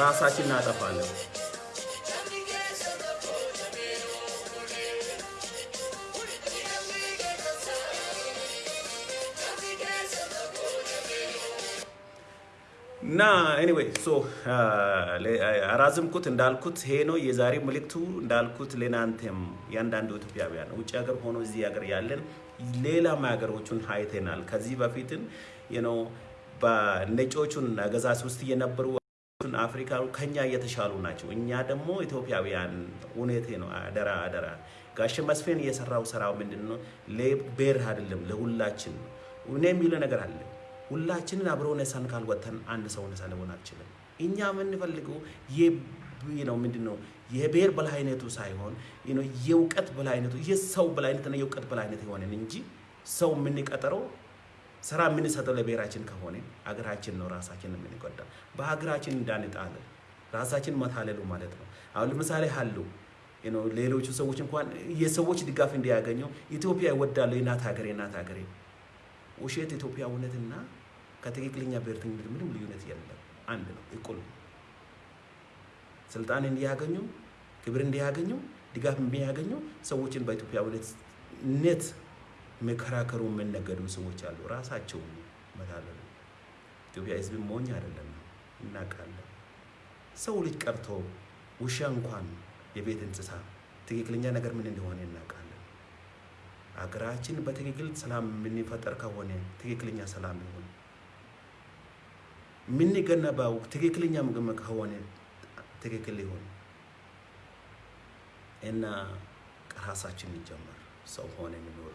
ራሳችን እናጠፋለን። እና anyway so አራዝምኩት እንዳልኩት ይሄ ነው የዛሬ መልእክቱ። እንዳልኩት ለናንተም ያንዳንዱ ኢትዮጵያውያን ውጭ ሀገር ሆኖ እዚህ ሀገር ያለን ሌላም ሀገሮቹን አይተናል። ከዚህ በፊትም ነው በነጮቹን አገዛዝ ውስጥ የነበሩ ሌሎቹን አፍሪካ ከኛ እየተሻሉ ናቸው። እኛ ደግሞ ኢትዮጵያውያን እውነቴ ነው። አደራ አደራ ጋሽ መስፍን የሰራው ስራው ምንድን ነው? ለብሔር አይደለም ለሁላችን እኔ የሚለው ነገር አለ። ሁላችንን አብሮ ነሳን ካልወተን አንድ ሰው ነሳ ሊሆን አልችልም። እኛ የምንፈልገው ነው ምንድን ነው የብሔር በላይነቱ ሳይሆን የእውቀት በላይነቱ የሰው በላይነትና የእውቀት በላይነት የሆነን እንጂ ሰው የምንቀጠረው ስራ የምንሰጠው ለብሔራችን ከሆነ አገራችን ነው ራሳችን የምንጎዳ። በሀገራችን እንዳንጣለ ራሳችን መታለሉ ማለት ነው። አሁን ለምሳሌ ሀሉ ሌሎቹ ሰዎች እንኳን የሰዎች ድጋፍ እንዲያገኘው ኢትዮጵያ ይወዳለሁ የእናት ሀገሬ የእናት ሀገሬ ውሸት ኢትዮጵያ እውነትና ከትክክለኛ ብሔርተኝነት ምንም ልዩነት የለም። አንድ ነው፣ እኩል ስልጣን እንዲያገኙ ክብር እንዲያገኙ ድጋፍ የሚያገኙ ሰዎችን በኢትዮጵያ መከራከሩ የምነገዱ ሰዎች አሉ። ራሳቸው መታለሉ ኢትዮጵያ ሕዝብ ሞኝ አይደለም፣ እናውቃለን። ሰው ልጅ ቀርቶ ውሻ እንኳን የቤት እንስሳ ትክክለኛ ነገር ምን እንደሆነ እናውቃለን። አገራችን በትክክል ሰላም የምንፈጠር ከሆነ ትክክለኛ ሰላም ይሆን የምንገነባው ትክክለኛ ምግብ ከሆነ ትክክል ይሆን እና ከራሳችን እንጀምር። ሰው ሆነ የሚኖር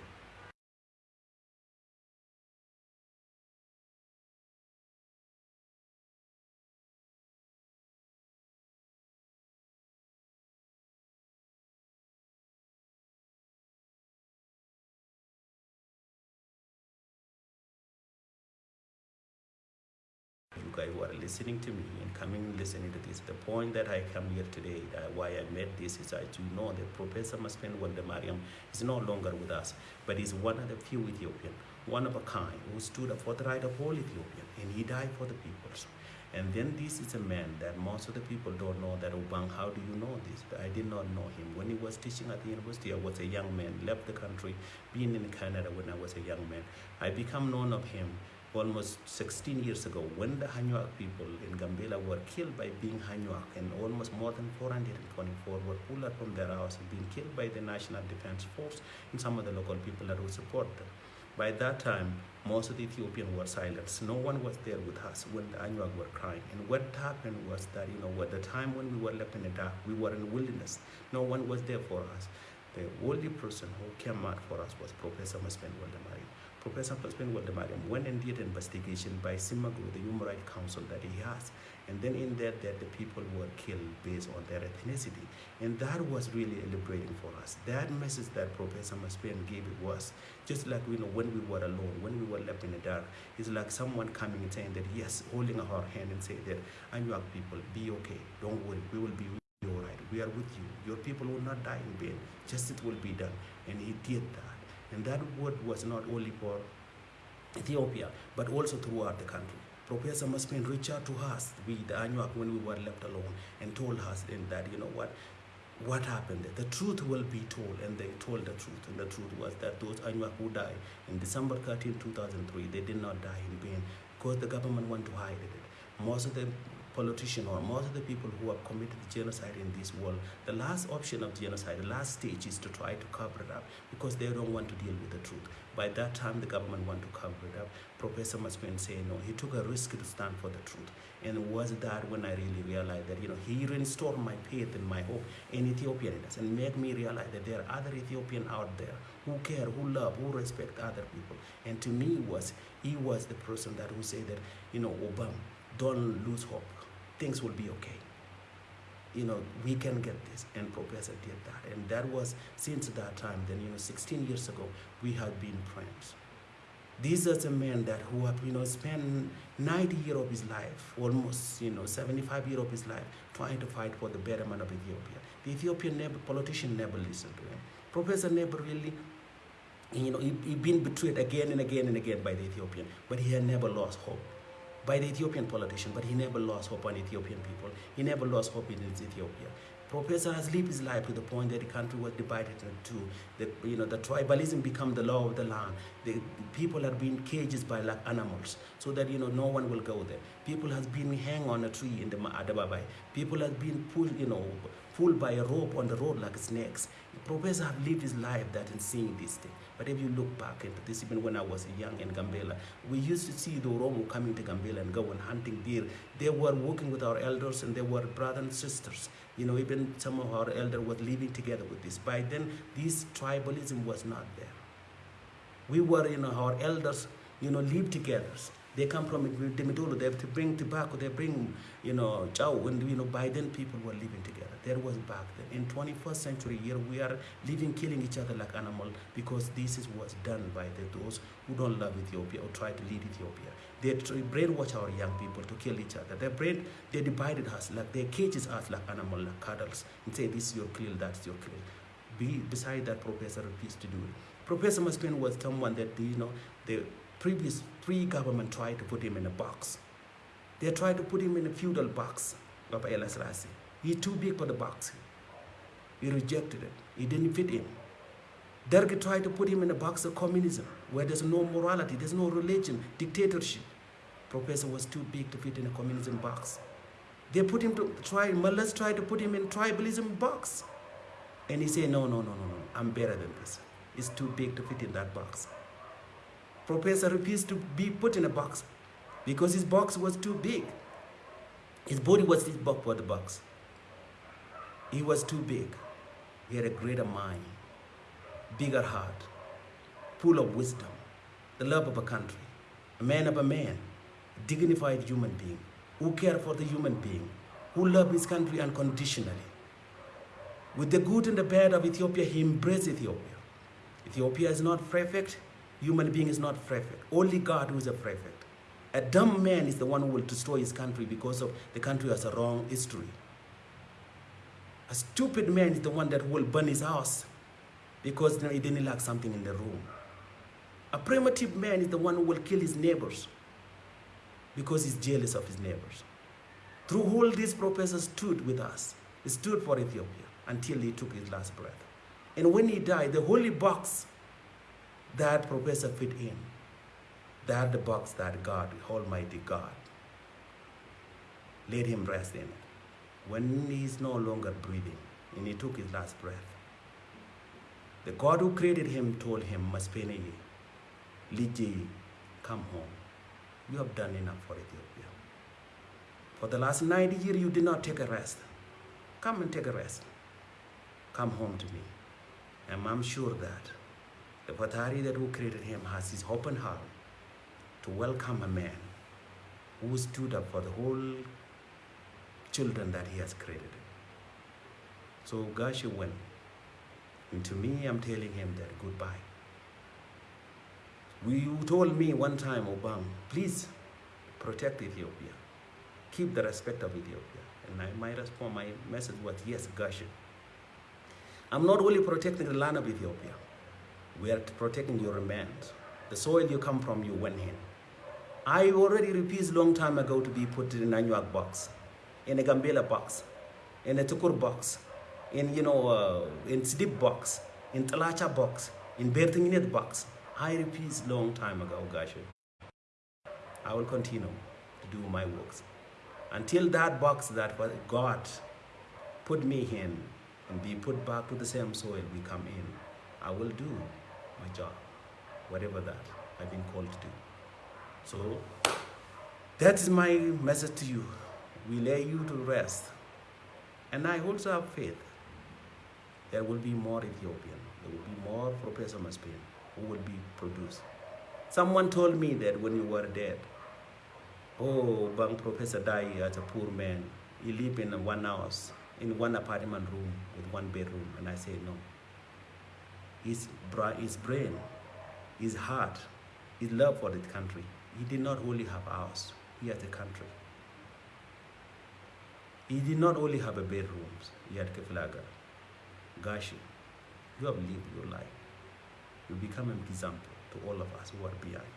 listening to me and coming listening to this. The point that I come here today, uh, why I made this is that you know that Professor Maspen Waldemariam is no longer with us, but he's one of the few Ethiopian, one of a kind, who stood up for the right of all Ethiopian, and he died for the people. And then this is a man that most of the people don't know that Obang, how do you know this? I did not know him. When he was teaching at the university, I was a young man, left the country, being in Canada when I was a young man. I become known of him almost 16 years ago when the Hanyuak people in Gambela were killed by being Hanyuak and almost more than 424 were pulled out from their house and being killed by the National Defense Force and some of the local people that would support them. By that time, most of the Ethiopians were silenced. No one was there with us when the Anuak were crying. And what happened was that, you know, at the time when we were left in the dark, we were in wilderness. No one was there for us. The only person who came out for us was Professor Maspen Waldemari. Professor Maspen Waldemari went and did an investigation by Simagru, the Human Rights Council that he has. And then in that, that the people were killed based on their ethnicity. And that was really liberating for us. That message that Professor Maspen gave it was just like you know when we were alone, when we were left in the dark, it's like someone coming and saying that yes, holding our hand and saying that Anuak people, be okay, don't worry, we will be all right. We are with you. Your people will not die in vain. Justice will be done. And he did that. And that word was not only for Ethiopia, but also throughout the country. Professor Maspen reached out to us, we the Anuak, when we were left alone, and told us in that, you know what, what happened. The truth will be told, and they told the truth. And the truth was that those Anuak who died in December 13, 2003, they did not die in vain because the government want to hide it. Most of the politicians or most of the people who have committed genocide in this world, the last option of genocide, the last stage is to try to cover it up because they don't want to deal with the truth. By that time, the government want to cover it up. Professor Maspen say no. He took a risk to stand for the truth. And it was that when I really realized that, you know, he restored my faith and my hope in Ethiopianness and made me realize that there are other Ethiopians out there who care, who love, who respect other people. And to me was, he was the person that who said that, you know, Obama, don't lose hope. Things will be okay. You know, we can get this. And Professor did that. And that was since that time, then, you know, 16 years ago, we have been friends. These are the men that who have, you know, spent 90 years of his life, almost, you know, 75 years of his life, trying to fight for the betterment of Ethiopia. The Ethiopian politician never listened to him. Professor never really, you know, he, he been betrayed again and again and again by the Ethiopian, but he had never lost hope by the Ethiopian politician, but he never lost hope on Ethiopian people. He never lost hope in Ethiopia. Professor has lived his life to the point that the country was divided into the you know the tribalism become the law of the land. The, the people are being cages by like animals, so that you know no one will go there. People has been hang on a tree in the Adababai. People has been pulled you know pulled by a rope on the road like snakes. Professor have lived his life that in seeing this thing. But if you look back into this, even when I was young in Gambela, we used to see the Oromo coming to Gambela and go and hunting deer. They were working with our elders and they were brothers and sisters. You know, even some of our elders were living together with this. By then, this tribalism was not there. We were, you know, our elders, you know, live together. They come from Demidolo, they have to bring tobacco, they bring, you know, chow, and, you know, by then people were living together. There was back then. In 21st century here, we are living, killing each other like animal because this is what's done by the, those who don't love Ethiopia or try to lead Ethiopia. They brainwash our young people to kill each other. They brain, they divided us, like they cages us like animal, like cattle, and say this is your kill, that's your kill. Be, beside that, Professor refused to do it. Professor Maspin was someone that, you know, the previous pre-government tried to put him in a box. They tried to put him in a feudal box of Haile Selassie. He's too big for the box. He rejected it. He didn't fit in. Derg tried to put him in a box of communism, where there's no morality, there's no religion, dictatorship. Professor was too big to fit in a communism box. They put him to try, Mullahs tried to put him in tribalism box. And he said, no, no, no, no, no, I'm better than this. It's too big to fit in that box. Professor refused to be put in a box because his box was too big. His body was this big for the box. He was too big. He had a greater mind, bigger heart, full of wisdom, the love of a country, a man of a man, a dignified human being who cared for the human being, who loved his country unconditionally. With the good and the bad of Ethiopia, he embraced Ethiopia. Ethiopia is not perfect. Human being is not perfect. Only God who is a perfect. A dumb man is the one who will destroy his country because of the country has a wrong history. A stupid man is the one that will burn his house because he didn't like something in the room. A primitive man is the one who will kill his neighbors because he's jealous of his neighbors. Through all these professors stood with us. He stood for Ethiopia until he took his last breath. And when he died, the holy box that professor fit in, that the box that God, Almighty God, let him rest in it. When he's no longer breathing and he took his last breath, the God who created him told him, Maspene, Liji, come home. You have done enough for Ethiopia. For the last 90 years, you did not take a rest. Come and take a rest. Come home to me. And I'm sure that the Patari that who created him has his open heart to welcome a man who stood up for the whole children that he has created. So Gashi went. And to me, I'm telling him that goodbye. You told me one time, Obama, please protect Ethiopia. Keep the respect of Ethiopia. And I, my response, my message was, yes, Gashi. I'm not only protecting the land of Ethiopia. We are protecting your land. The soil you come from, you went in. I already refused long time ago to be put in a Nanyuak box, in a Gambela box, in a Tukur box, in, you know, uh, in Sidip box, in Talacha box, in Bertinginet box. I repeat long time ago, Gashi. I will continue to do my works. Until that box that God put me in and be put back to the same soil we come in, I will do my job, whatever that I've been called to do. So that is my message to you. We lay you to rest. And I also have faith there will be more Ethiopian, there will be more Professor Maspin who will be produced. Someone told me that when you were dead, oh, Bang Professor died as a poor man. He lived in one house, in one apartment room with one bedroom. And I said, no. His, his brain, his heart, his love for the country, he did not only have house, he had a country. He did not only have a bedrooms, he had Keflaga. Gashi, you have lived your life. You become an example to all of us who are behind.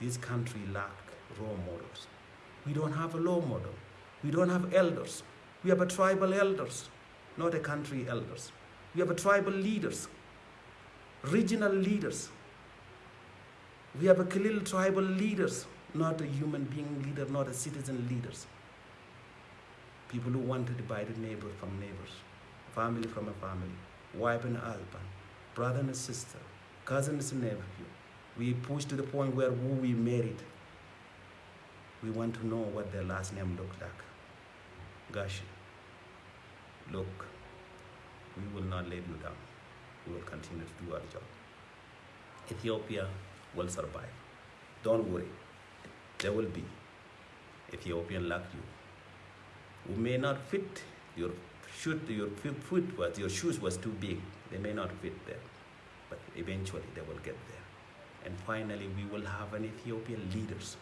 This country lack role models. We don't have a role model. We don't have elders. We have a tribal elders, not a country elders. We have a tribal leaders, regional leaders. We have a Khalil tribal leaders, not a human being leader, not a citizen leaders. People who want to divide neighbor from neighbors, family from a family. wife and husband, brother and sister, cousins and nephew. We push to the point where who we married, we want to know what their last name looked like. Gosh, look, we will not let you down. We will continue to do our job. Ethiopia will survive. Don't worry. There will be Ethiopian like you who may not fit your shoot your foot was your shoes was too big. They may not fit there, but eventually they will get there. And finally, we will have an Ethiopian leaders,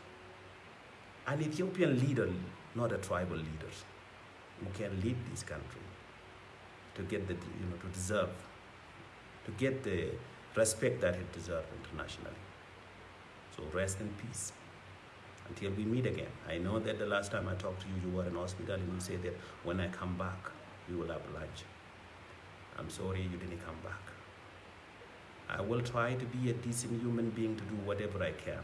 an Ethiopian leader, not a tribal leaders, who can lead this country to get the you know to deserve, to get the respect that it deserves internationally. So rest in peace until we meet again. I know that the last time I talked to you, you were in hospital and you said that when I come back, we will have lunch. I'm sorry you didn't come back. I will try to be a decent human being to do whatever I can.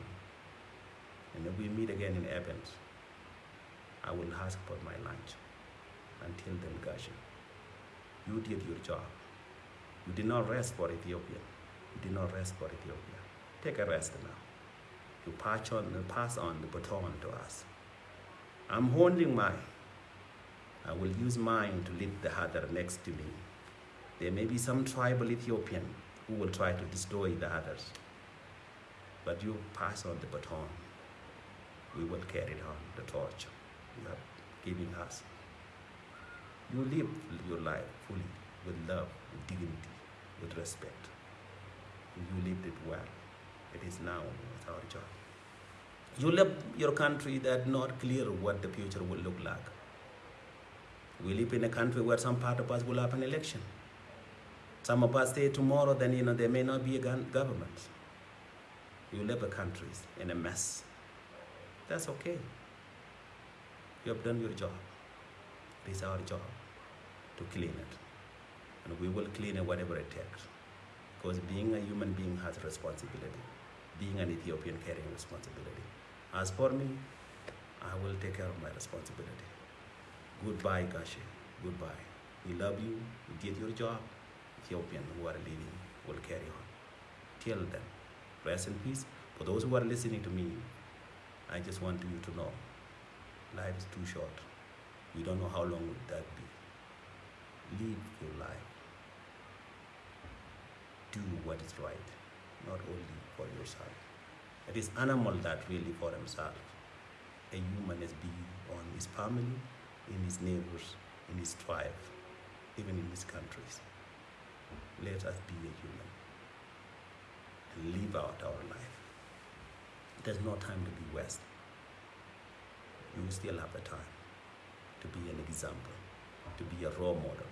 And if we meet again in Evans, I will ask for my lunch. Until then, Gashi, you did your job. You did not rest for Ethiopia. You did not rest for Ethiopia. Take a rest now. You pass on, uh, pass on the baton to us. I'm holding mine. I will use mine to lead the other next to me. There may be some tribal Ethiopian who will try to destroy the others. But you pass on the baton. We will carry on the torch you are giving us. You live your life fully with love, with dignity, with respect. You lived it well. It is now our job. You left your country that not clear what the future will look like. We live in a country where some part of us will have an election. Some of us say tomorrow, then you know there may not be a government. You live a country in a mess. That's okay. You have done your job. It is our job to clean it. And we will clean it whatever it takes. Because being a human being has responsibility. Being an Ethiopian carrying responsibility. As for me, I will take care of my responsibility. Goodbye, Gashi. Goodbye. We love you. You did your job. Ethiopian who are leading will carry on. Till then, rest in peace. For those who are listening to me, I just want you to know life is too short. We don't know how long would that be. Live your life. Do what is right, not only for yourself. It is animal that really for himself. A human is be on his family, in his neighbors, in his tribe, even in his countries. Let us be a human and live out our life. There's no time to be wasted. You still have the time to be an example, to be a role model.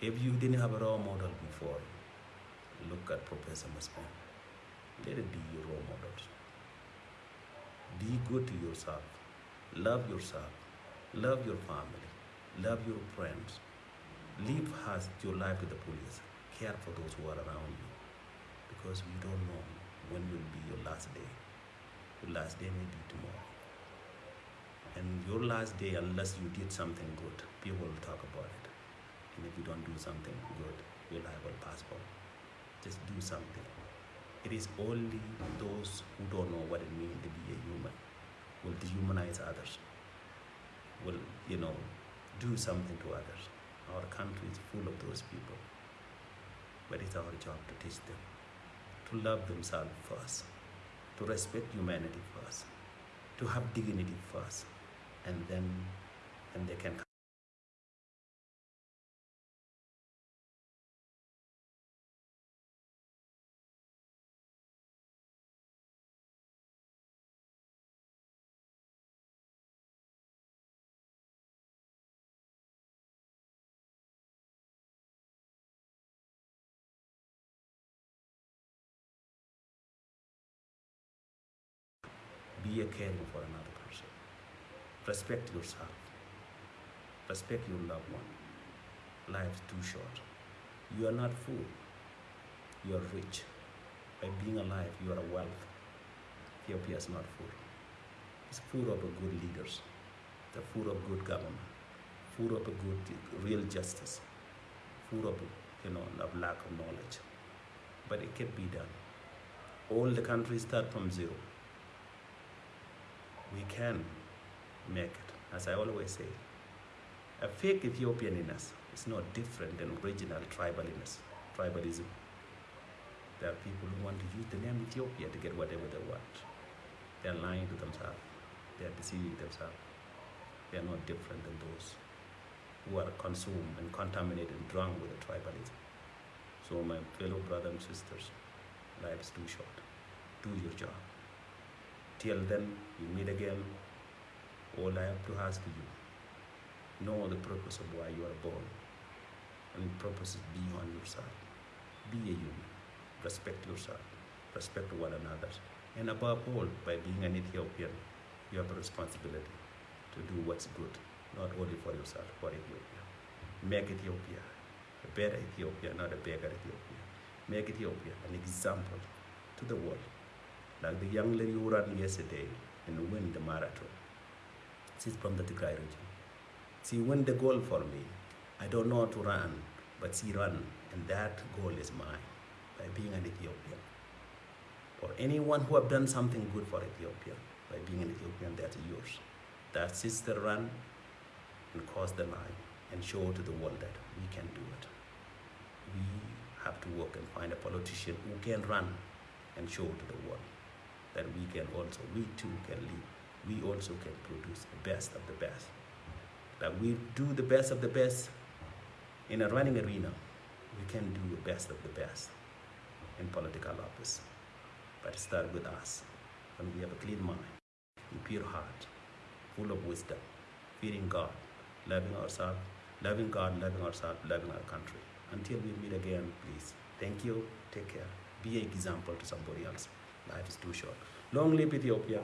If you didn't have a role model before, look at Professor Mascon. Let it be your role models. Be good to yourself. Love yourself. Love your family. Love your friends. Live as your life with the police. Care for those who are around you. Because we don't know when will be your last day. Your last day may be tomorrow. And your last day, unless you did something good, people will talk about it. And if you don't do something good, your life will pass by. Just do something. It is only those who don't know what it means to be a human will dehumanize others, will, you know, do something to others. Our country is full of those people. But it's our job to teach them to love themselves first, to respect humanity first, to have dignity first, and then and they can be a caring for another person. Respect yourself. Respect your loved one. Life's too short. You are not full. You are rich. By being alive, you are a wealth. Ethiopia is not full. It's full of good leaders. the full of good government. Full of good real justice. Full of you know, of lack of knowledge. But it can be done. All the countries start from zero. We can make it. As I always say, a fake Ethiopianness is not different than original tribaliness, tribalism. There are people who want to use the name Ethiopia to get whatever they want. They are lying to themselves. They are deceiving themselves. They are not different than those who are consumed and contaminated and drunk with the tribalism. So, my fellow brothers and sisters, life is too short. Do your job. Till then, you meet again. All I have to ask you, know the purpose of why you are born. And the purpose is beyond yourself. Be a human. Respect yourself. Respect one another. And above all, by being an Ethiopian, you have a responsibility to do what's good, not only for yourself, for Ethiopia. Make Ethiopia a better Ethiopia, not a beggar Ethiopia. Make Ethiopia an example to the world. Like the young lady who ran yesterday and won the marathon. She's from the Tigray region. She won the goal for me. I don't know how to run, but she ran, and that goal is mine by being an Ethiopian. Or anyone who have done something good for Ethiopia, by being an Ethiopian, that's yours. That sister run and cross the line and show to the world that we can do it. We have to work and find a politician who can run and show to the world that we can also, we too can lead. We also can produce the best of the best. That we do the best of the best in a running arena, we can do the best of the best in political office. But start with us when we have a clean mind, a pure heart, full of wisdom, fearing God, loving ourselves, loving God, loving ourselves, loving our country. Until we meet again, please. Thank you. Take care. Be an example to somebody else. Life is too short. Long live Ethiopia.